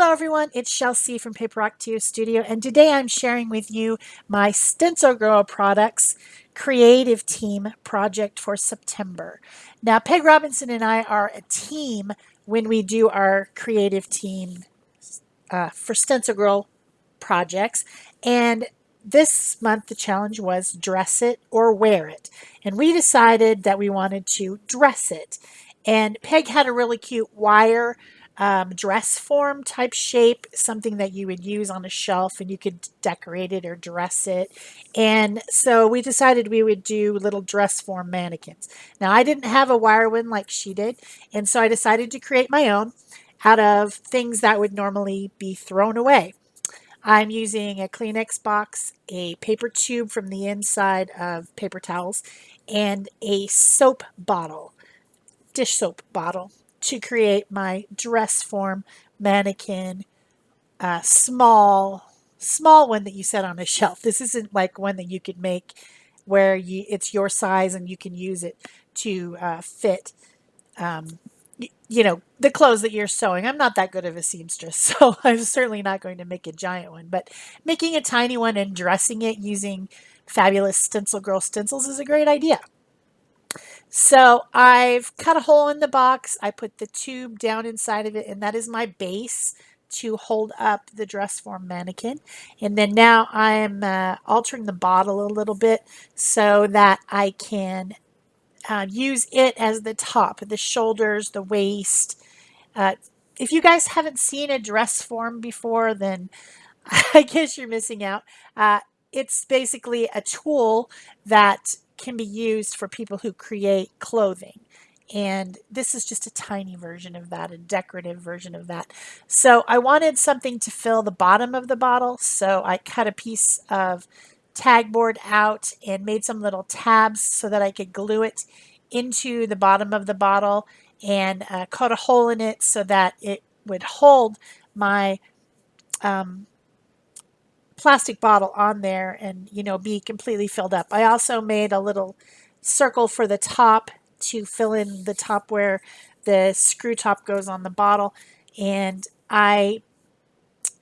Hello everyone, it's Chelsea from Paper Rock 2 Studio and today I'm sharing with you my Stencil Girl Products creative team project for September. Now Peg Robinson and I are a team when we do our creative team uh, for Stencil Girl projects and this month the challenge was dress it or wear it and we decided that we wanted to dress it and Peg had a really cute wire um, dress form type shape, something that you would use on a shelf and you could decorate it or dress it. And so we decided we would do little dress form mannequins. Now I didn't have a wire one like she did, and so I decided to create my own out of things that would normally be thrown away. I'm using a Kleenex box, a paper tube from the inside of paper towels, and a soap bottle, dish soap bottle to create my dress form mannequin uh, small small one that you set on a shelf. This isn't like one that you could make where you it's your size and you can use it to uh, fit um, you know the clothes that you're sewing. I'm not that good of a seamstress so I'm certainly not going to make a giant one but making a tiny one and dressing it using fabulous stencil girl stencils is a great idea so I've cut a hole in the box. I put the tube down inside of it and that is my base to hold up the dress form mannequin. And then now I'm uh, altering the bottle a little bit so that I can uh, use it as the top, the shoulders, the waist. Uh, if you guys haven't seen a dress form before, then I guess you're missing out. Uh, it's basically a tool that can be used for people who create clothing. And this is just a tiny version of that, a decorative version of that. So I wanted something to fill the bottom of the bottle. So I cut a piece of tag board out and made some little tabs so that I could glue it into the bottom of the bottle and uh, cut a hole in it so that it would hold my um, plastic bottle on there and, you know, be completely filled up. I also made a little circle for the top to fill in the top where the screw top goes on the bottle. And I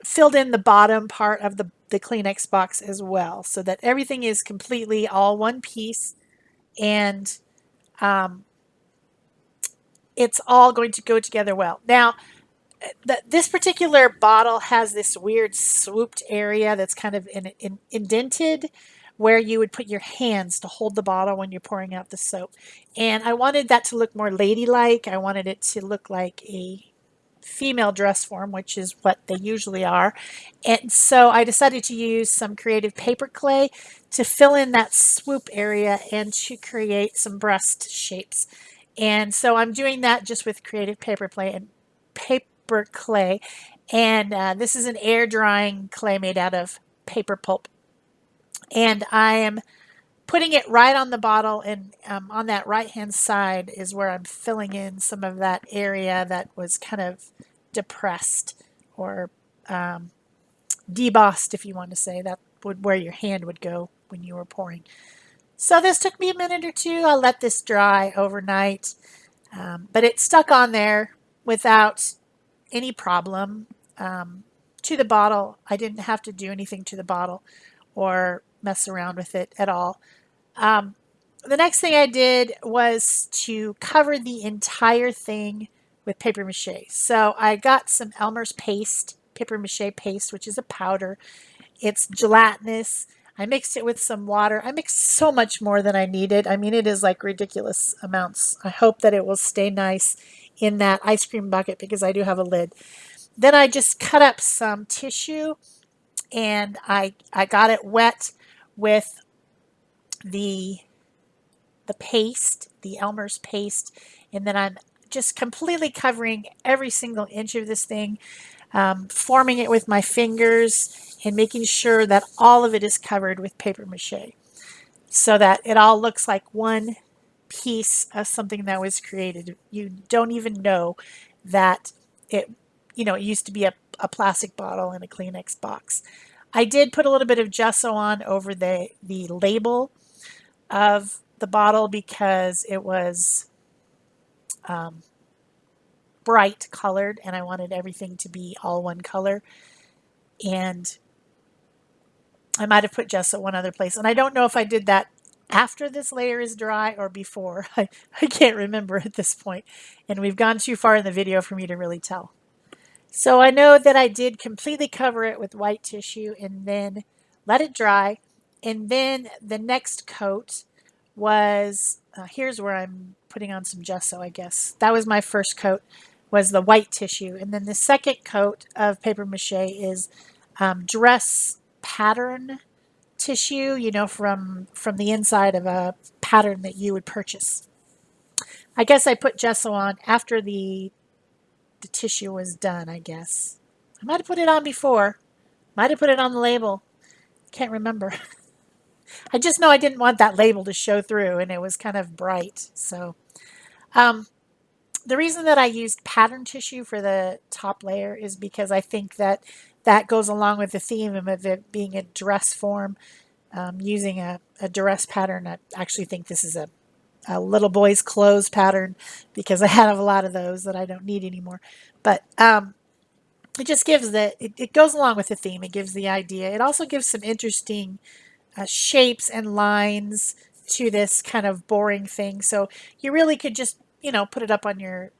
filled in the bottom part of the, the Kleenex box as well so that everything is completely all one piece and um, it's all going to go together well. Now, the, this particular bottle has this weird swooped area that's kind of in, in, indented where you would put your hands to hold the bottle when you're pouring out the soap. And I wanted that to look more ladylike. I wanted it to look like a female dress form, which is what they usually are. And so I decided to use some creative paper clay to fill in that swoop area and to create some breast shapes. And so I'm doing that just with creative paper clay and paper clay. And uh, this is an air drying clay made out of paper pulp. And I am putting it right on the bottle and um, on that right hand side is where I'm filling in some of that area that was kind of depressed or um, debossed if you want to say that would where your hand would go when you were pouring. So this took me a minute or two. I let this dry overnight, um, but it stuck on there without any problem um, to the bottle. I didn't have to do anything to the bottle or mess around with it at all. Um, the next thing I did was to cover the entire thing with paper mache. So I got some Elmer's paste, paper mache paste, which is a powder. It's gelatinous. I mixed it with some water. I mixed so much more than I needed. I mean, it is like ridiculous amounts. I hope that it will stay nice in that ice cream bucket because I do have a lid. Then I just cut up some tissue and I, I got it wet with the, the paste, the Elmer's paste, and then I'm just completely covering every single inch of this thing, um, forming it with my fingers and making sure that all of it is covered with paper mache so that it all looks like one piece of something that was created. You don't even know that it, you know, it used to be a, a plastic bottle in a Kleenex box. I did put a little bit of gesso on over the, the label of the bottle because it was um, bright colored and I wanted everything to be all one color. And I might have put gesso one other place. And I don't know if I did that after this layer is dry or before. I, I can't remember at this point. And we've gone too far in the video for me to really tell. So I know that I did completely cover it with white tissue and then let it dry. And then the next coat was, uh, here's where I'm putting on some gesso, I guess. That was my first coat, was the white tissue. And then the second coat of paper mache is um, dress pattern tissue, you know, from, from the inside of a pattern that you would purchase. I guess I put gesso on after the, the tissue was done, I guess. I might have put it on before. Might have put it on the label. Can't remember. I just know I didn't want that label to show through and it was kind of bright. So um, the reason that I used pattern tissue for the top layer is because I think that that goes along with the theme of it being a dress form. Um, using a, a dress pattern, I actually think this is a, a little boy's clothes pattern because I have a lot of those that I don't need anymore. But um, it just gives the, it, it, goes along with the theme. It gives the idea. It also gives some interesting uh, shapes and lines to this kind of boring thing. So you really could just, you know, put it up on your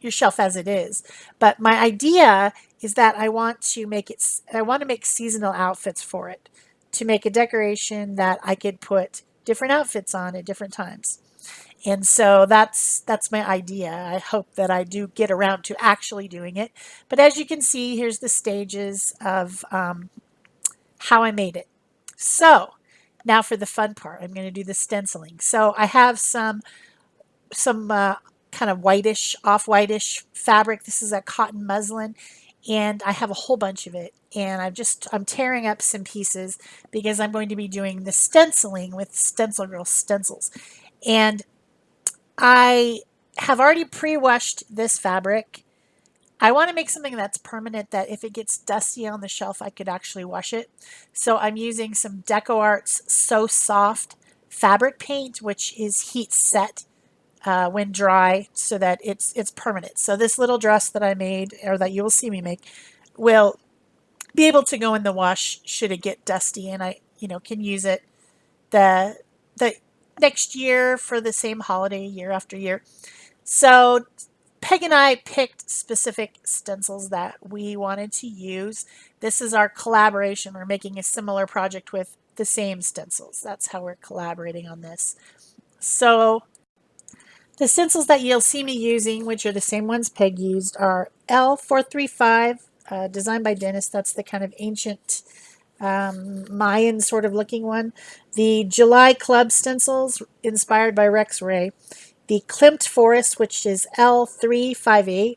your shelf as it is. But my idea is that I want to make it, I want to make seasonal outfits for it to make a decoration that I could put different outfits on at different times. And so that's that's my idea. I hope that I do get around to actually doing it. But as you can see, here's the stages of um, how I made it. So now for the fun part, I'm going to do the stenciling. So I have some some uh, kind of whitish, off-whitish fabric. This is a cotton muslin and I have a whole bunch of it and I'm just I'm tearing up some pieces because I'm going to be doing the stenciling with Stencil Girl stencils. And I have already pre-washed this fabric. I want to make something that's permanent that if it gets dusty on the shelf I could actually wash it. So I'm using some DecoArt's So Soft fabric paint which is heat set uh, when dry so that it's it's permanent. So this little dress that I made or that you will see me make will be able to go in the wash should it get dusty and I you know can use it the the next year for the same holiday year after year. So Peg and I picked specific stencils that we wanted to use. This is our collaboration. We're making a similar project with the same stencils. That's how we're collaborating on this. So the stencils that you'll see me using, which are the same ones Peg used, are L435, uh, designed by Dennis. That's the kind of ancient um, Mayan sort of looking one. The July Club stencils, inspired by Rex Ray. The Klimt Forest, which is L358.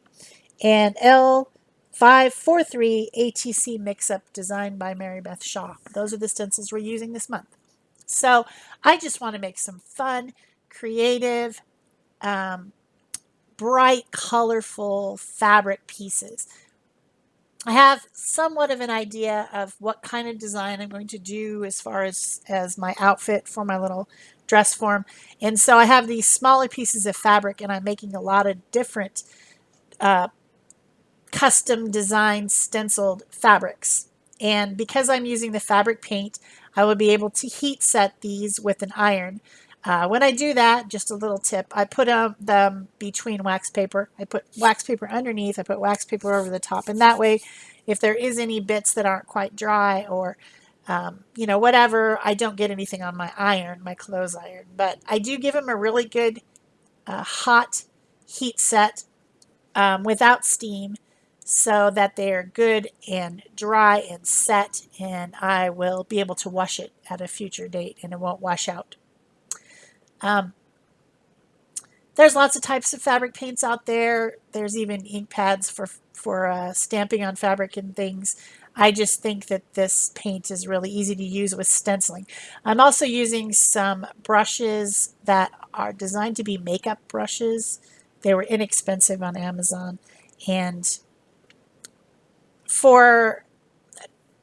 And L543 ATC Mix-Up, designed by Mary Beth Shaw. Those are the stencils we're using this month. So I just want to make some fun, creative, um, bright, colorful fabric pieces. I have somewhat of an idea of what kind of design I'm going to do as far as, as my outfit for my little dress form. And so I have these smaller pieces of fabric and I'm making a lot of different uh, custom designed stenciled fabrics. And because I'm using the fabric paint, I will be able to heat set these with an iron. Uh, when I do that, just a little tip, I put um, them between wax paper. I put wax paper underneath, I put wax paper over the top, and that way, if there is any bits that aren't quite dry or, um, you know, whatever, I don't get anything on my iron, my clothes iron. But I do give them a really good uh, hot heat set um, without steam so that they're good and dry and set, and I will be able to wash it at a future date and it won't wash out. Um, there's lots of types of fabric paints out there. There's even ink pads for, for uh, stamping on fabric and things. I just think that this paint is really easy to use with stenciling. I'm also using some brushes that are designed to be makeup brushes. They were inexpensive on Amazon. And for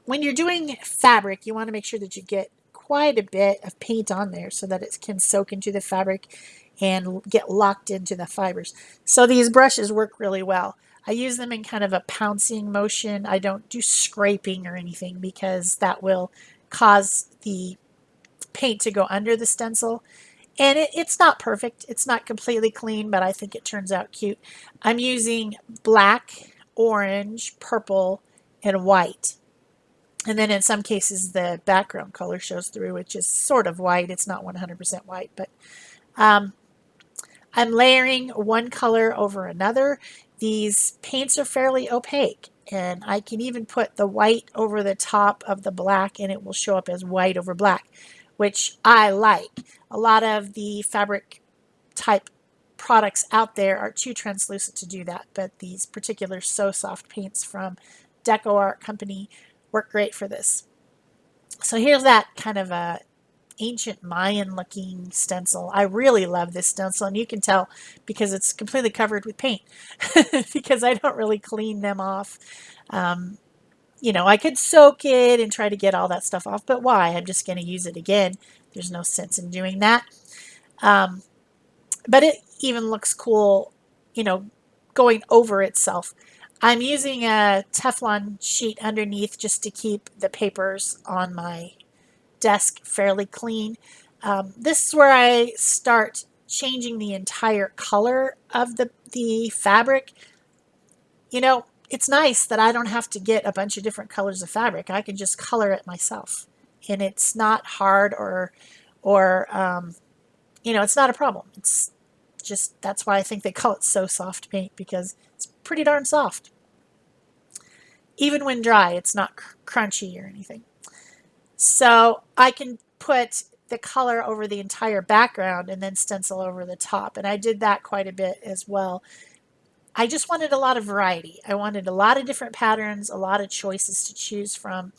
when you're doing fabric, you want to make sure that you get quite a bit of paint on there so that it can soak into the fabric and get locked into the fibers. So these brushes work really well. I use them in kind of a pouncing motion. I don't do scraping or anything because that will cause the paint to go under the stencil. And it, it's not perfect. It's not completely clean, but I think it turns out cute. I'm using black, orange, purple, and white. And then in some cases, the background color shows through, which is sort of white. It's not 100% white, but um, I'm layering one color over another. These paints are fairly opaque, and I can even put the white over the top of the black, and it will show up as white over black, which I like. A lot of the fabric type products out there are too translucent to do that, but these particular So Soft paints from Deco Art Company work great for this. So here's that kind of a ancient Mayan looking stencil. I really love this stencil and you can tell because it's completely covered with paint because I don't really clean them off. Um, you know, I could soak it and try to get all that stuff off, but why? I'm just going to use it again. There's no sense in doing that. Um, but it even looks cool, you know, going over itself. I'm using a Teflon sheet underneath just to keep the papers on my desk fairly clean. Um, this is where I start changing the entire color of the, the fabric. You know, it's nice that I don't have to get a bunch of different colors of fabric. I can just color it myself. And it's not hard or, or um, you know, it's not a problem. It's just, that's why I think they call it so soft paint because it's pretty darn soft. Even when dry, it's not cr crunchy or anything. So I can put the color over the entire background and then stencil over the top. And I did that quite a bit as well. I just wanted a lot of variety. I wanted a lot of different patterns, a lot of choices to choose from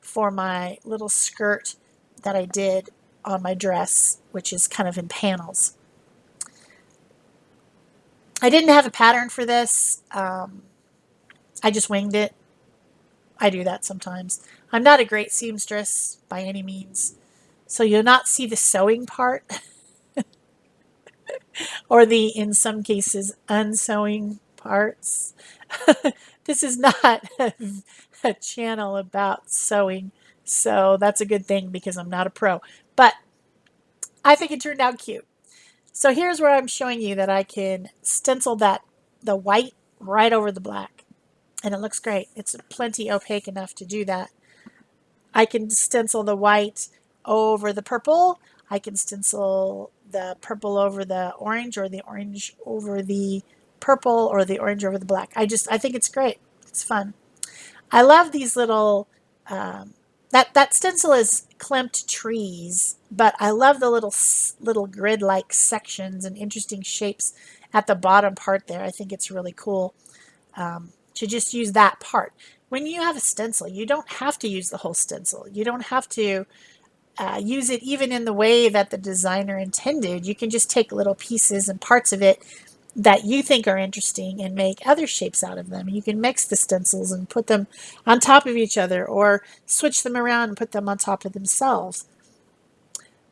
for my little skirt that I did on my dress, which is kind of in panels. I didn't have a pattern for this. Um, I just winged it. I do that sometimes. I'm not a great seamstress by any means, so you'll not see the sewing part or the, in some cases, unsewing parts. this is not a, a channel about sewing, so that's a good thing because I'm not a pro. But I think it turned out cute. So here's where I'm showing you that I can stencil that the white right over the black. And it looks great. It's plenty opaque enough to do that. I can stencil the white over the purple. I can stencil the purple over the orange or the orange over the purple or the orange over the black. I just, I think it's great. It's fun. I love these little um, that, that stencil is Klimt trees, but I love the little little grid-like sections and interesting shapes at the bottom part there. I think it's really cool um, to just use that part. When you have a stencil, you don't have to use the whole stencil. You don't have to uh, use it even in the way that the designer intended. You can just take little pieces and parts of it that you think are interesting and make other shapes out of them. You can mix the stencils and put them on top of each other or switch them around and put them on top of themselves.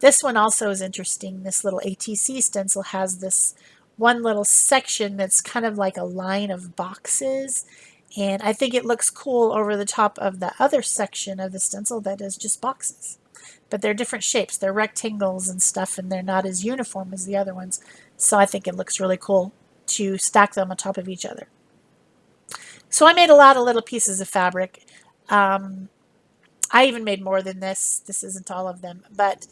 This one also is interesting. This little ATC stencil has this one little section that's kind of like a line of boxes and I think it looks cool over the top of the other section of the stencil that is just boxes. But they're different shapes. They're rectangles and stuff and they're not as uniform as the other ones. So I think it looks really cool to stack them on top of each other. So I made a lot of little pieces of fabric. Um, I even made more than this. This isn't all of them, but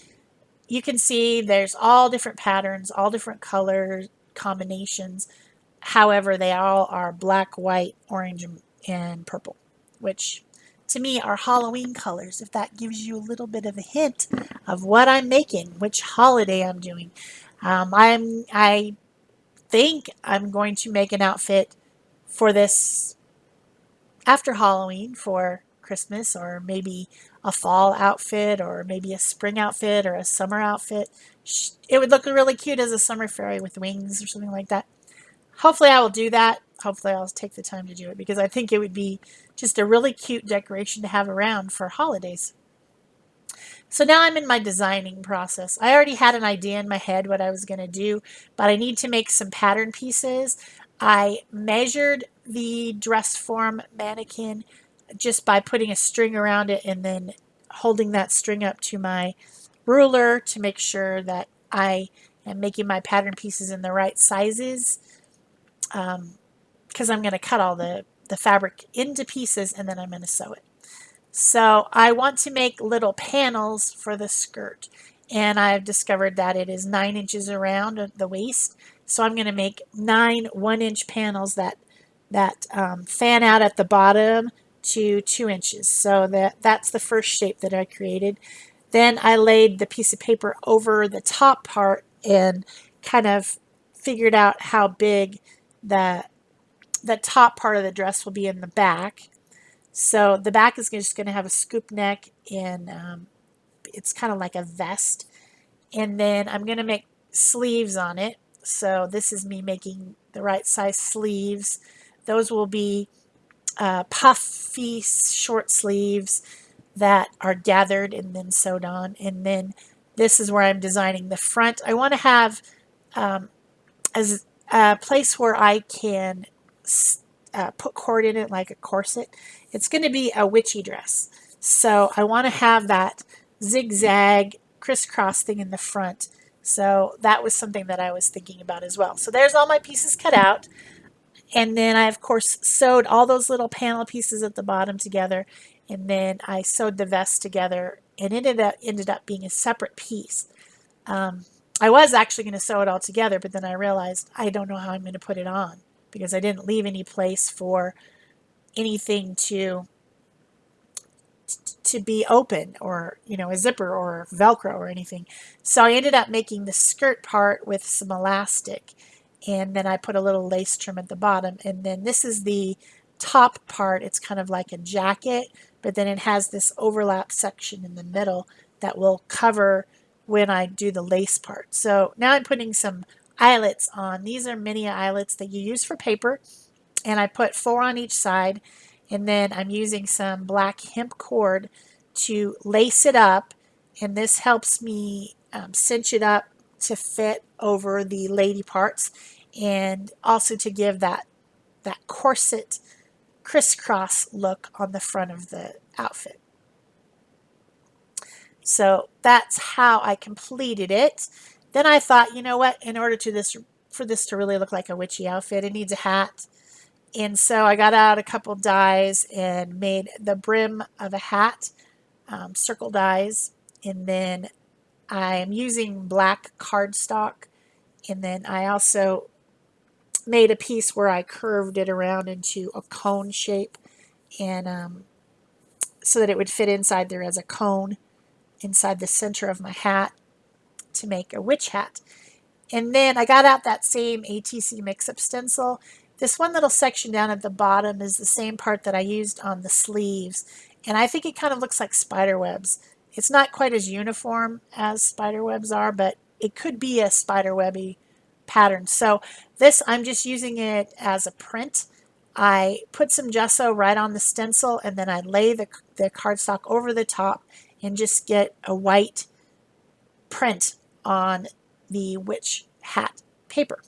you can see there's all different patterns, all different color combinations. However, they all are black, white, orange, and purple, which to me are Halloween colors, if that gives you a little bit of a hint of what I'm making, which holiday I'm doing. Um, I'm, I think I'm going to make an outfit for this after Halloween for Christmas or maybe a fall outfit or maybe a spring outfit or a summer outfit. It would look really cute as a summer fairy with wings or something like that. Hopefully I will do that. Hopefully I'll take the time to do it because I think it would be just a really cute decoration to have around for holidays. So now I'm in my designing process. I already had an idea in my head what I was going to do, but I need to make some pattern pieces. I measured the dress form mannequin just by putting a string around it and then holding that string up to my ruler to make sure that I am making my pattern pieces in the right sizes because um, I'm going to cut all the, the fabric into pieces and then I'm going to sew it. So I want to make little panels for the skirt and I've discovered that it is nine inches around the waist. So I'm going to make nine one inch panels that that um, fan out at the bottom to two inches. So that that's the first shape that I created. Then I laid the piece of paper over the top part and kind of figured out how big the the top part of the dress will be in the back. So the back is just going to have a scoop neck and um, it's kind of like a vest. And then I'm going to make sleeves on it. So this is me making the right size sleeves. Those will be uh, puffy short sleeves that are gathered and then sewed on. And then this is where I'm designing the front. I want to have um, as a place where I can uh, put cord in it like a corset. It's going to be a witchy dress. So I want to have that zigzag crisscross thing in the front. So that was something that I was thinking about as well. So there's all my pieces cut out. And then I, of course, sewed all those little panel pieces at the bottom together. And then I sewed the vest together and ended up, ended up being a separate piece. Um, I was actually going to sew it all together, but then I realized I don't know how I'm going to put it on because I didn't leave any place for anything to to be open or you know a zipper or velcro or anything. So I ended up making the skirt part with some elastic and then I put a little lace trim at the bottom. And then this is the top part. It's kind of like a jacket but then it has this overlap section in the middle that will cover when I do the lace part. So now I'm putting some eyelets on. These are mini eyelets that you use for paper and I put four on each side and then I'm using some black hemp cord to lace it up and this helps me um, cinch it up to fit over the lady parts and also to give that that corset crisscross look on the front of the outfit. So that's how I completed it. Then I thought, you know what, in order to this for this to really look like a witchy outfit, it needs a hat. And so I got out a couple dies and made the brim of a hat, um, circle dies. And then I am using black cardstock. And then I also made a piece where I curved it around into a cone shape and um, so that it would fit inside there as a cone inside the center of my hat to make a witch hat. And then I got out that same ATC mix-up stencil. This one little section down at the bottom is the same part that I used on the sleeves. And I think it kind of looks like spider webs. It's not quite as uniform as spider webs are, but it could be a spider webby pattern. So this, I'm just using it as a print. I put some gesso right on the stencil and then I lay the, the cardstock over the top and just get a white print on the witch hat paper.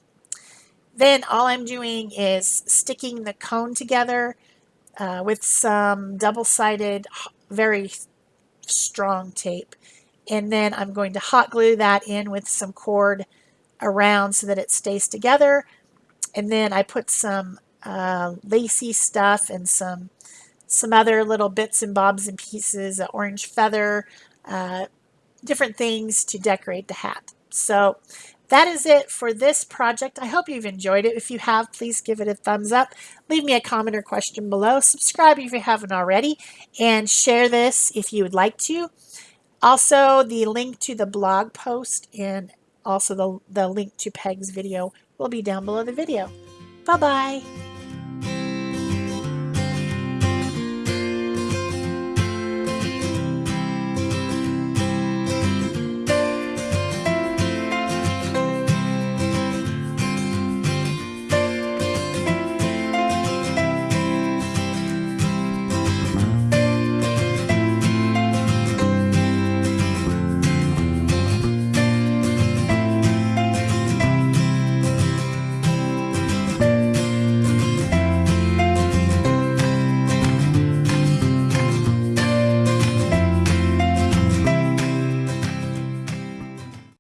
Then all I'm doing is sticking the cone together uh, with some double-sided, very strong tape. And then I'm going to hot glue that in with some cord around so that it stays together. And then I put some uh, lacy stuff and some some other little bits and bobs and pieces, an orange feather, uh, different things to decorate the hat. So that is it for this project. I hope you've enjoyed it. If you have, please give it a thumbs up. Leave me a comment or question below. Subscribe if you haven't already. And share this if you would like to. Also, the link to the blog post and also the, the link to Peg's video will be down below the video. Bye-bye.